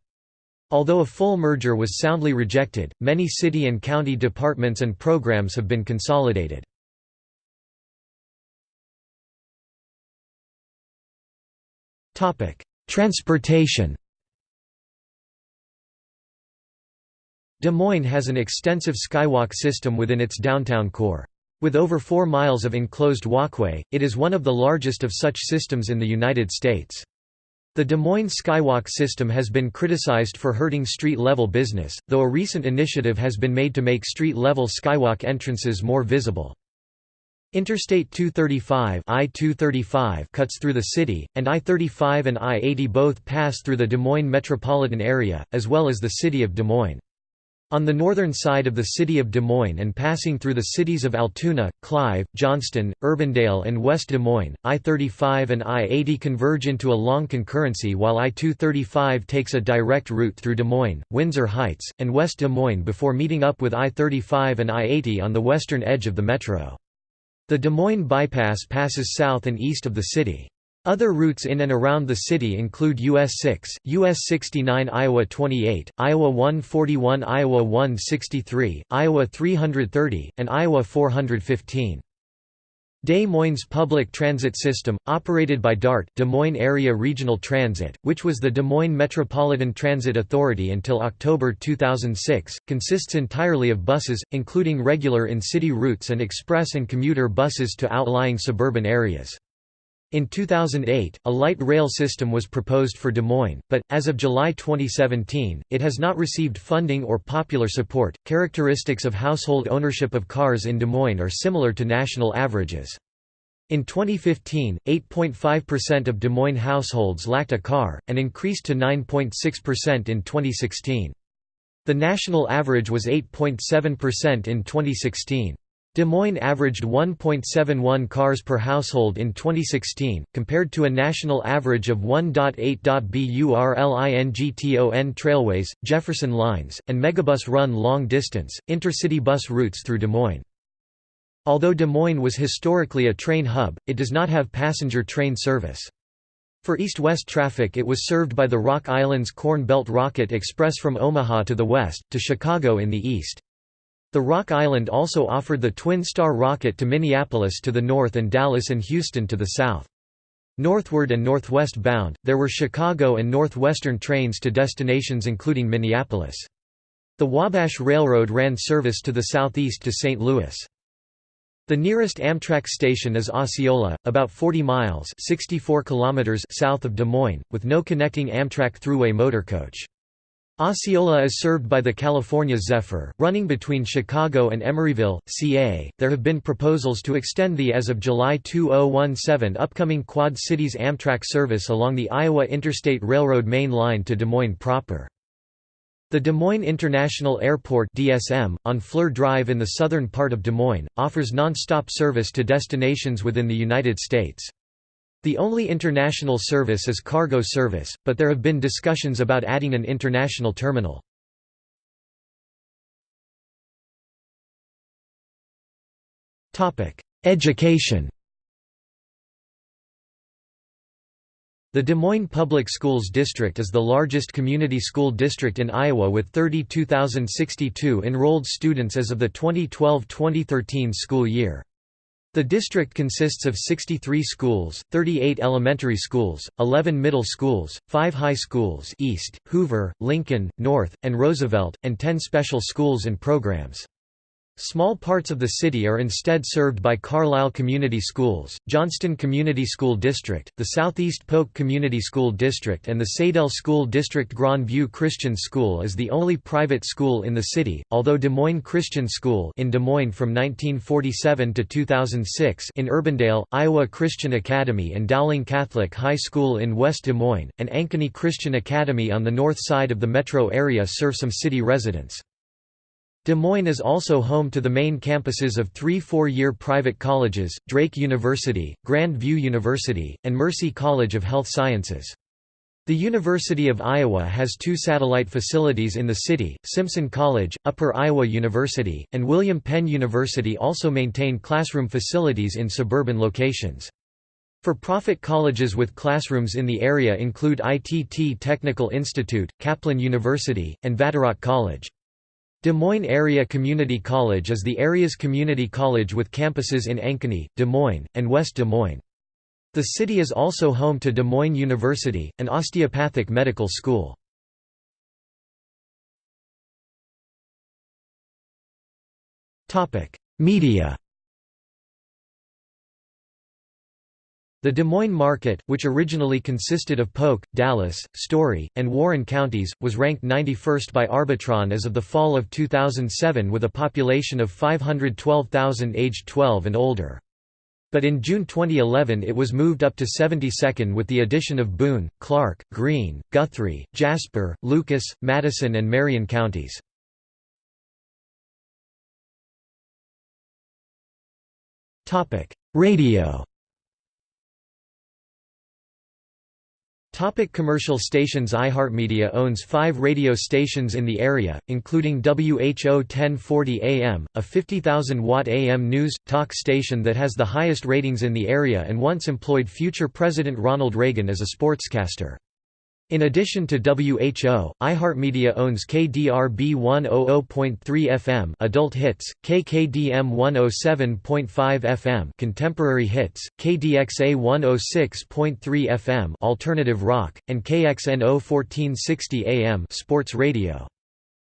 Although a full merger was soundly rejected, many city and county departments and programs have been consolidated. Transportation Des Moines has an extensive skywalk system within its downtown core. With over 4 miles of enclosed walkway, it is one of the largest of such systems in the United States. The Des Moines Skywalk system has been criticized for hurting street-level business, though a recent initiative has been made to make street-level skywalk entrances more visible. Interstate 235 I-235 cuts through the city, and I-35 and I-80 both pass through the Des Moines metropolitan area, as well as the city of Des Moines. On the northern side of the city of Des Moines and passing through the cities of Altoona, Clive, Johnston, Urbandale and West Des Moines, I-35 and I-80 converge into a long concurrency while I-235 takes a direct route through Des Moines, Windsor Heights, and West Des Moines before meeting up with I-35 and I-80 on the western edge of the metro. The Des Moines Bypass passes south and east of the city. Other routes in and around the city include US 6, US 69 Iowa 28, Iowa 141 Iowa 163, Iowa 330, and Iowa 415. Des Moines Public Transit System, operated by DART Des Moines Area Regional Transit, which was the Des Moines Metropolitan Transit Authority until October 2006, consists entirely of buses, including regular in-city routes and express and commuter buses to outlying suburban areas. In 2008, a light rail system was proposed for Des Moines, but, as of July 2017, it has not received funding or popular support. Characteristics of household ownership of cars in Des Moines are similar to national averages. In 2015, 8.5% of Des Moines households lacked a car, and increased to 9.6% in 2016. The national average was 8.7% in 2016. Des Moines averaged 1.71 cars per household in 2016, compared to a national average of 1.8. Burlington Trailways, Jefferson Lines, and Megabus run long-distance, intercity bus routes through Des Moines. Although Des Moines was historically a train hub, it does not have passenger train service. For east-west traffic it was served by the Rock Islands Corn Belt Rocket Express from Omaha to the west, to Chicago in the east. The Rock Island also offered the Twin Star rocket to Minneapolis to the north and Dallas and Houston to the south. Northward and northwest bound, there were Chicago and Northwestern trains to destinations including Minneapolis. The Wabash Railroad ran service to the southeast to St. Louis. The nearest Amtrak station is Osceola, about 40 miles 64 kilometers south of Des Moines, with no connecting Amtrak Thruway motorcoach. Osceola is served by the California Zephyr, running between Chicago and Emeryville, CA. There have been proposals to extend the as of July 2017 upcoming Quad Cities Amtrak service along the Iowa Interstate Railroad main line to Des Moines proper. The Des Moines International Airport DSM, on Fleur Drive in the southern part of Des Moines, offers non-stop service to destinations within the United States. The only international service is cargo service, but there have been discussions about adding an international terminal. Education The Des Moines Public Schools District is the largest community school district in Iowa with 32,062 enrolled students as of the 2012–2013 school year. The district consists of 63 schools, 38 elementary schools, 11 middle schools, 5 high schools East, Hoover, Lincoln, North, and Roosevelt, and 10 special schools and programs. Small parts of the city are instead served by Carlisle Community Schools, Johnston Community School District, the Southeast Polk Community School District and the Saydel School District Grand View Christian School is the only private school in the city, although Des Moines Christian School in Des Moines from 1947 to 2006 in Urbandale, Iowa Christian Academy and Dowling Catholic High School in West Des Moines, and Ankeny Christian Academy on the north side of the metro area serve some city residents. Des Moines is also home to the main campuses of three four-year private colleges, Drake University, Grand View University, and Mercy College of Health Sciences. The University of Iowa has two satellite facilities in the city, Simpson College, Upper Iowa University, and William Penn University also maintain classroom facilities in suburban locations. For-profit colleges with classrooms in the area include ITT Technical Institute, Kaplan University, and Vatterott College. Des Moines Area Community College is the area's community college with campuses in Ankeny, Des Moines, and West Des Moines. The city is also home to Des Moines University, an osteopathic medical school. Media The Des Moines market, which originally consisted of Polk, Dallas, Story, and Warren counties, was ranked 91st by Arbitron as of the fall of 2007 with a population of 512,000 aged 12 and older. But in June 2011 it was moved up to 72nd with the addition of Boone, Clark, Greene, Guthrie, Jasper, Lucas, Madison and Marion counties. Radio Topic commercial stations iHeartMedia owns five radio stations in the area, including WHO 1040 AM, a 50,000-watt AM news, talk station that has the highest ratings in the area and once employed future President Ronald Reagan as a sportscaster. In addition to WHO, iHeartMedia owns KDRB 100.3 FM Adult Hits, KKDM 107.5 FM Contemporary Hits, KDXA 106.3 FM Alternative Rock, and KXNO 1460 AM Sports Radio.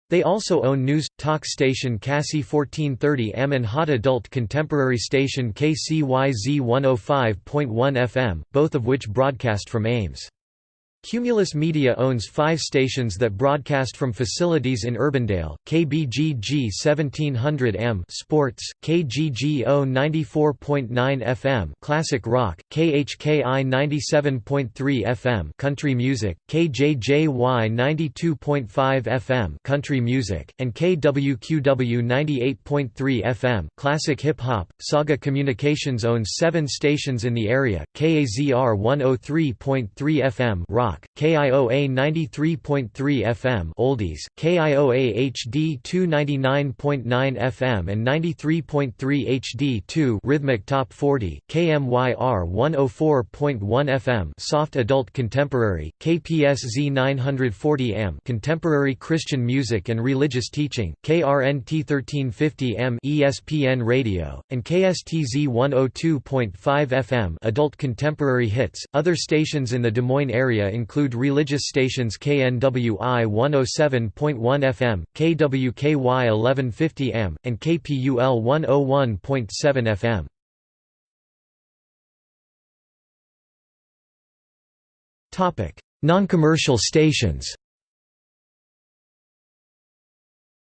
They also own news, talk station KASI 1430M and hot adult contemporary station KCYZ 105.1 FM, both of which broadcast from Ames. Cumulus Media owns five stations that broadcast from facilities in Urbandale, KBGG 1700M Sports, KGGO 94.9 FM Classic Rock, KHKI 97.3 FM Country Music, KJJY 92.5 FM Country Music, and KWQW 98.3 FM Classic Hip Hop. Saga Communications owns seven stations in the area, KAZR 103.3 FM Rock Rock, KIOA 93.3 FM Oldies, KIOA HD 299.9 FM and 93.3 HD2 Rhythmic Top 40, KMYR 104.1 FM Soft Adult Contemporary, KPSZ 940 M Contemporary Christian Music and Religious Teaching, KRNT 1350 M ESPN Radio, and KSTZ 102.5 FM Adult Contemporary Hits. Other stations in the Des Moines area include religious stations KNWI 107.1 FM, KWKY 1150 AM, and KPUL 101.7 FM. Non-commercial stations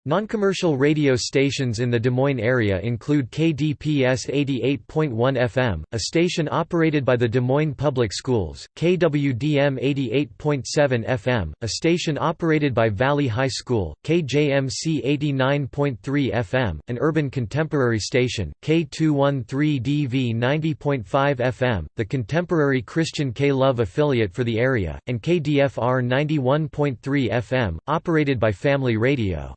Non-commercial radio stations in the Des Moines area include KDPS 88.1 FM, a station operated by the Des Moines Public Schools, KWDM 88.7 FM, a station operated by Valley High School, KJMC 89.3 FM, an urban contemporary station, K213DV 90.5 FM, the contemporary Christian K-Love affiliate for the area, and KDFR 91.3 FM, operated by Family Radio.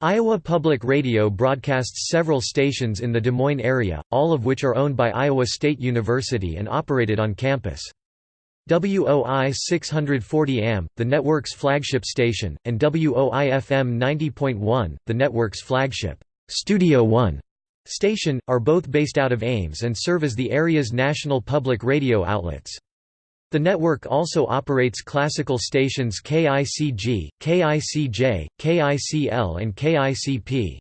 Iowa Public Radio broadcasts several stations in the Des Moines area, all of which are owned by Iowa State University and operated on campus. WOI 640 AM, the network's flagship station, and WOI-FM 90.1, the network's flagship, Studio One station, are both based out of Ames and serve as the area's national public radio outlets. The network also operates classical stations KICG, KICJ, KICL and KICP.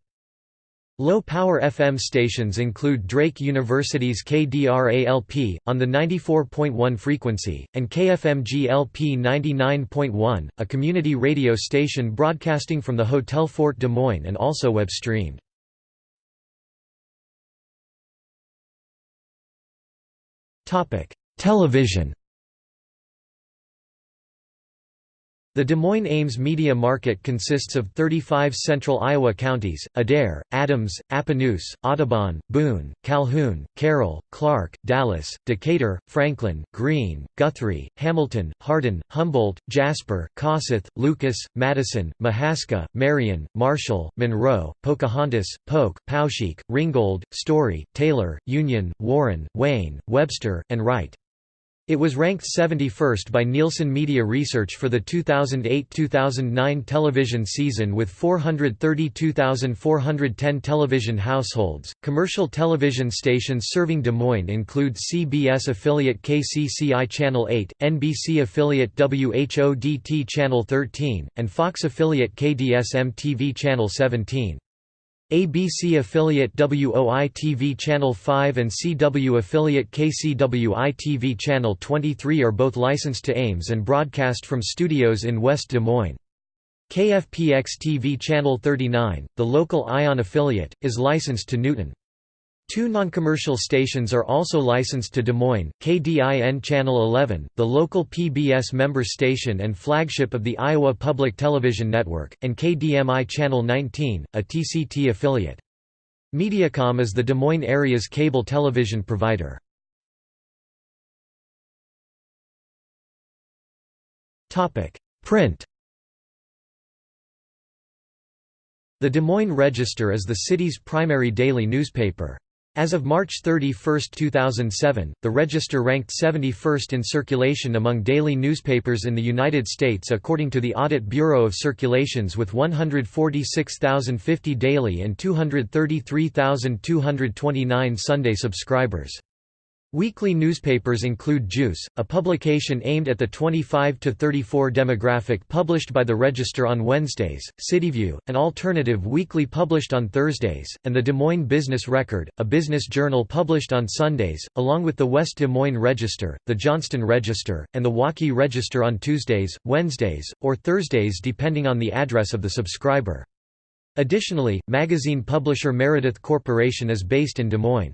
Low-power FM stations include Drake University's KDRALP, on the 94.1 frequency, and KFMG-LP 99.1, a community radio station broadcasting from the Hotel Fort Des Moines and also web-streamed. Television The Des Moines Ames media market consists of 35 central Iowa counties, Adair, Adams, Appanoose, Audubon, Boone, Calhoun, Carroll, Clark, Dallas, Decatur, Franklin, Greene, Guthrie, Hamilton, Hardin, Humboldt, Jasper, Kossuth, Lucas, Madison, Mahaska, Marion, Marshall, Monroe, Pocahontas, Polk, Poweshiek, Ringgold, Story, Taylor, Union, Warren, Wayne, Webster, and Wright. It was ranked 71st by Nielsen Media Research for the 2008-2009 television season with 432,410 television households. Commercial television stations serving Des Moines include CBS affiliate KCCI Channel 8, NBC affiliate WHODT Channel 13, and Fox affiliate KDS-MTV Channel 17. ABC affiliate WOI-TV Channel 5 and CW affiliate KCWI-TV Channel 23 are both licensed to Ames and broadcast from studios in West Des Moines. KFPX-TV Channel 39, the local ION affiliate, is licensed to Newton. Two non-commercial stations are also licensed to Des Moines, KDIN Channel 11, the local PBS member station and flagship of the Iowa Public Television Network, and KDMI Channel 19, a TCT affiliate. Mediacom is the Des Moines area's cable television provider. Print The Des Moines Register is the city's primary daily newspaper. As of March 31, 2007, the Register ranked 71st in circulation among daily newspapers in the United States according to the Audit Bureau of Circulations with 146,050 daily and 233,229 Sunday subscribers. Weekly newspapers include Juice, a publication aimed at the 25 to 34 demographic published by the Register on Wednesdays, CityView, an alternative weekly published on Thursdays, and the Des Moines Business Record, a business journal published on Sundays, along with the West Des Moines Register, the Johnston Register, and the Waukee Register on Tuesdays, Wednesdays, or Thursdays depending on the address of the subscriber. Additionally, magazine publisher Meredith Corporation is based in Des Moines.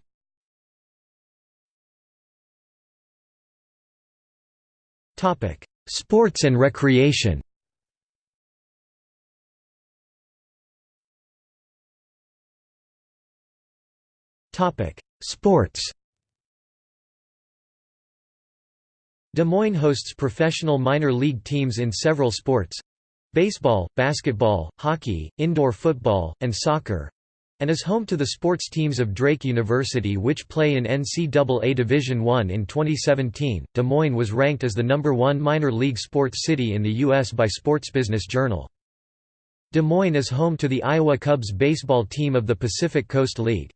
Topic: Sports and recreation. Topic: Sports. Des Moines hosts professional minor league teams in several sports baseball, basketball, hockey, indoor football, and soccer and is home to the sports teams of Drake University which play in NCAA Division I. In 2017, Des Moines was ranked as the number one minor league sports city in the U.S. by Sports Business Journal. Des Moines is home to the Iowa Cubs baseball team of the Pacific Coast League.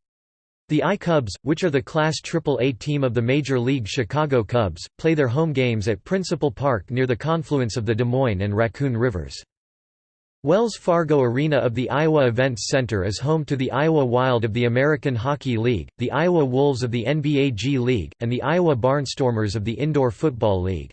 The I-Cubs, which are the Class AAA team of the Major League Chicago Cubs, play their home games at Principal Park near the confluence of the Des Moines and Raccoon Rivers. Wells Fargo Arena of the Iowa Events Center is home to the Iowa Wild of the American Hockey League, the Iowa Wolves of the NBA G League, and the Iowa Barnstormers of the Indoor Football League.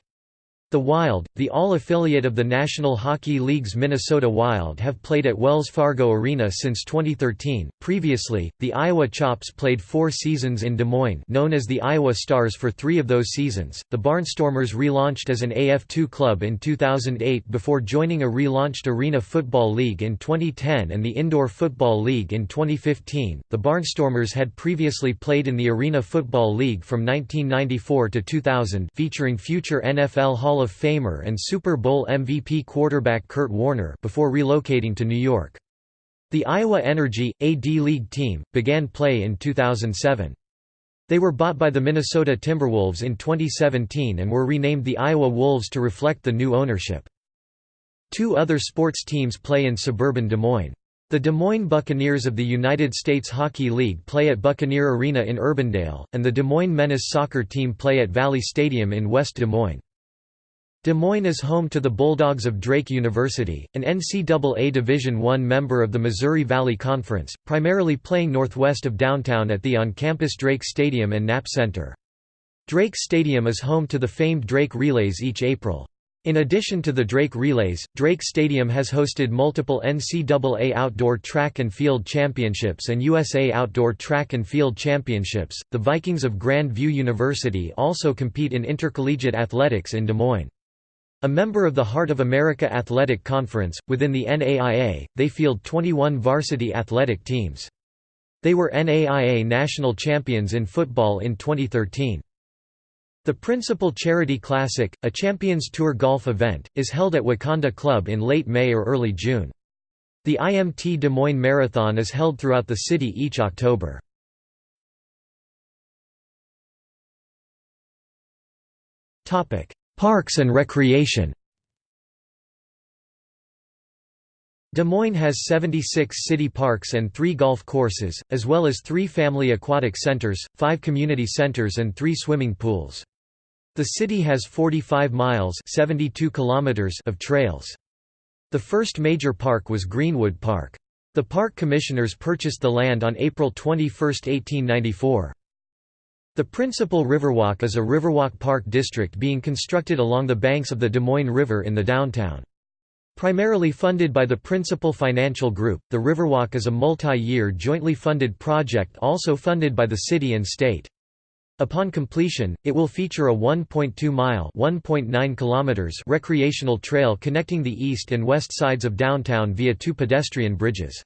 The Wild, the all-affiliate of the National Hockey League's Minnesota Wild have played at Wells Fargo Arena since 2013. Previously, the Iowa Chops played four seasons in Des Moines known as the Iowa Stars for three of those seasons. The Barnstormers relaunched as an AF2 club in 2008 before joining a relaunched Arena Football League in 2010 and the Indoor Football League in 2015. The Barnstormers had previously played in the Arena Football League from 1994 to 2000 featuring future NFL Hall of Famer and Super Bowl MVP quarterback Kurt Warner before relocating to New York. The Iowa Energy, a D-League team, began play in 2007. They were bought by the Minnesota Timberwolves in 2017 and were renamed the Iowa Wolves to reflect the new ownership. Two other sports teams play in suburban Des Moines. The Des Moines Buccaneers of the United States Hockey League play at Buccaneer Arena in Urbandale, and the Des Moines Menace soccer team play at Valley Stadium in West Des Moines. Des Moines is home to the Bulldogs of Drake University, an NCAA Division I member of the Missouri Valley Conference, primarily playing northwest of downtown at the on-campus Drake Stadium and Knapp Center. Drake Stadium is home to the famed Drake Relays each April. In addition to the Drake Relays, Drake Stadium has hosted multiple NCAA Outdoor Track and Field Championships and USA Outdoor Track and Field Championships. The Vikings of Grand View University also compete in intercollegiate athletics in Des Moines. A member of the Heart of America Athletic Conference, within the NAIA, they field 21 varsity athletic teams. They were NAIA national champions in football in 2013. The Principal Charity Classic, a Champions Tour golf event, is held at Wakanda Club in late May or early June. The IMT Des Moines Marathon is held throughout the city each October. Parks and recreation Des Moines has 76 city parks and three golf courses, as well as three family aquatic centers, five community centers and three swimming pools. The city has 45 miles 72 kilometers of trails. The first major park was Greenwood Park. The park commissioners purchased the land on April 21, 1894. The principal Riverwalk is a Riverwalk Park district being constructed along the banks of the Des Moines River in the downtown. Primarily funded by the Principal Financial Group, the Riverwalk is a multi-year jointly funded project also funded by the city and state. Upon completion, it will feature a 1.2-mile (1.9 kilometers) recreational trail connecting the east and west sides of downtown via two pedestrian bridges.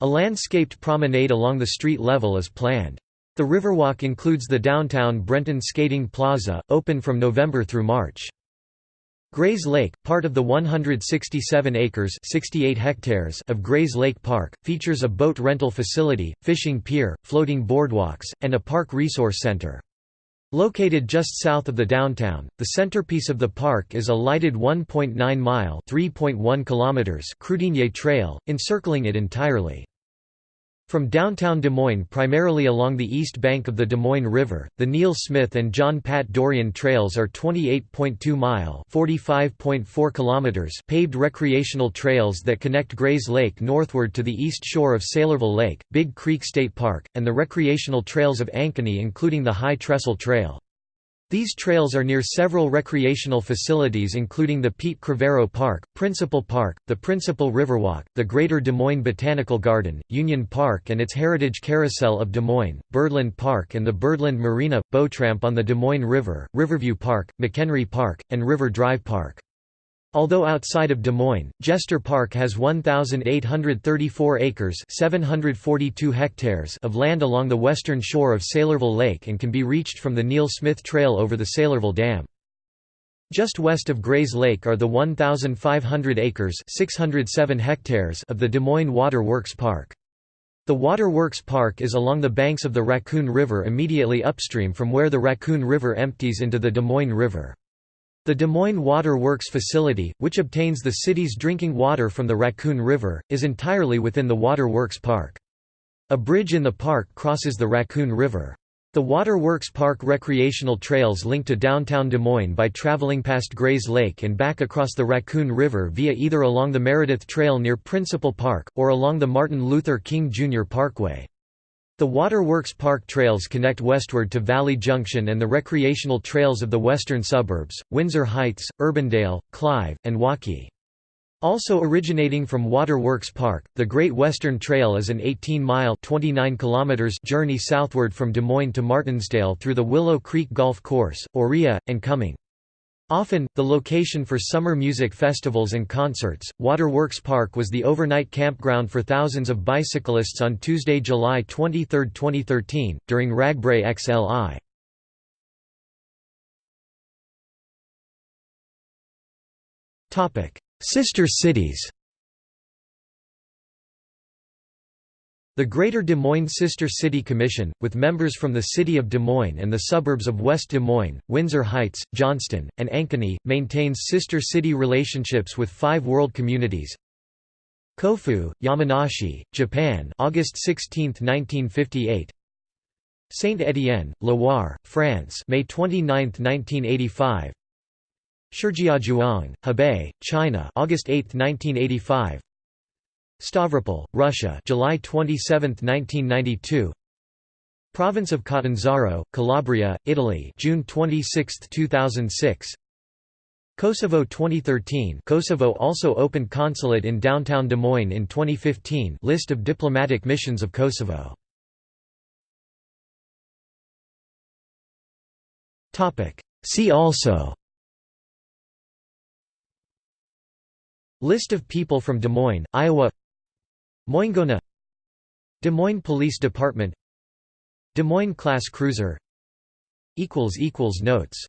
A landscaped promenade along the street level is planned. The Riverwalk includes the downtown Brenton Skating Plaza, open from November through March. Grays Lake, part of the 167 acres 68 hectares of Grays Lake Park, features a boat rental facility, fishing pier, floating boardwalks, and a park resource center. Located just south of the downtown, the centerpiece of the park is a lighted 1.9-mile (3.1 kilometers) Kruidenier Trail, encircling it entirely. From downtown Des Moines primarily along the east bank of the Des Moines River, the Neil Smith and John Pat Dorrian trails are 28.2-mile paved recreational trails that connect Grays Lake northward to the east shore of Saylorville Lake, Big Creek State Park, and the recreational trails of Ankeny including the High Trestle Trail. These trails are near several recreational facilities including the Pete Crivaro Park, Principal Park, the Principal Riverwalk, the Greater Des Moines Botanical Garden, Union Park and its Heritage Carousel of Des Moines, Birdland Park and the Birdland Marina, Bowtramp on the Des Moines River, Riverview Park, McHenry Park, and River Drive Park. Although outside of Des Moines, Jester Park has 1,834 acres 742 hectares of land along the western shore of Saylorville Lake and can be reached from the Neil Smith Trail over the Saylorville Dam. Just west of Grays Lake are the 1,500 acres 607 hectares of the Des Moines Water Works Park. The Water Works Park is along the banks of the Raccoon River immediately upstream from where the Raccoon River empties into the Des Moines River. The Des Moines Water Works facility, which obtains the city's drinking water from the Raccoon River, is entirely within the Water Works Park. A bridge in the park crosses the Raccoon River. The Water Works Park recreational trails link to downtown Des Moines by traveling past Grays Lake and back across the Raccoon River via either along the Meredith Trail near Principal Park, or along the Martin Luther King Jr. Parkway. The Waterworks Park trails connect westward to Valley Junction and the recreational trails of the western suburbs, Windsor Heights, Urbandale, Clive, and Waukee. Also originating from Waterworks Park, the Great Western Trail is an 18-mile journey southward from Des Moines to Martensdale through the Willow Creek Golf Course, Aurea, and Cumming. Often, the location for summer music festivals and concerts, Waterworks Park was the overnight campground for thousands of bicyclists on Tuesday, July 23, 2013, during RAGBRAI XLI. Sister cities The Greater Des Moines Sister City Commission, with members from the city of Des Moines and the suburbs of West Des Moines, Windsor Heights, Johnston, and Ankeny, maintains sister city relationships with five world communities. Kofu, Yamanashi, Japan August 16, 1958 Saint-Étienne, Loire, France May 29, 1985 Shijiazhuang, Hebei, China August 8, 1985 Stavropol, Russia, July 27, 1992. Province of Catanzaro, Calabria, Italy, June 26, 2006. Kosovo 2013 Kosovo also opened consulate in downtown Des Moines in 2015 List of diplomatic missions of Kosovo. See also. List of people from Des Moines, Iowa Moingona Des Moines Police Department Des Moines Class Cruiser Notes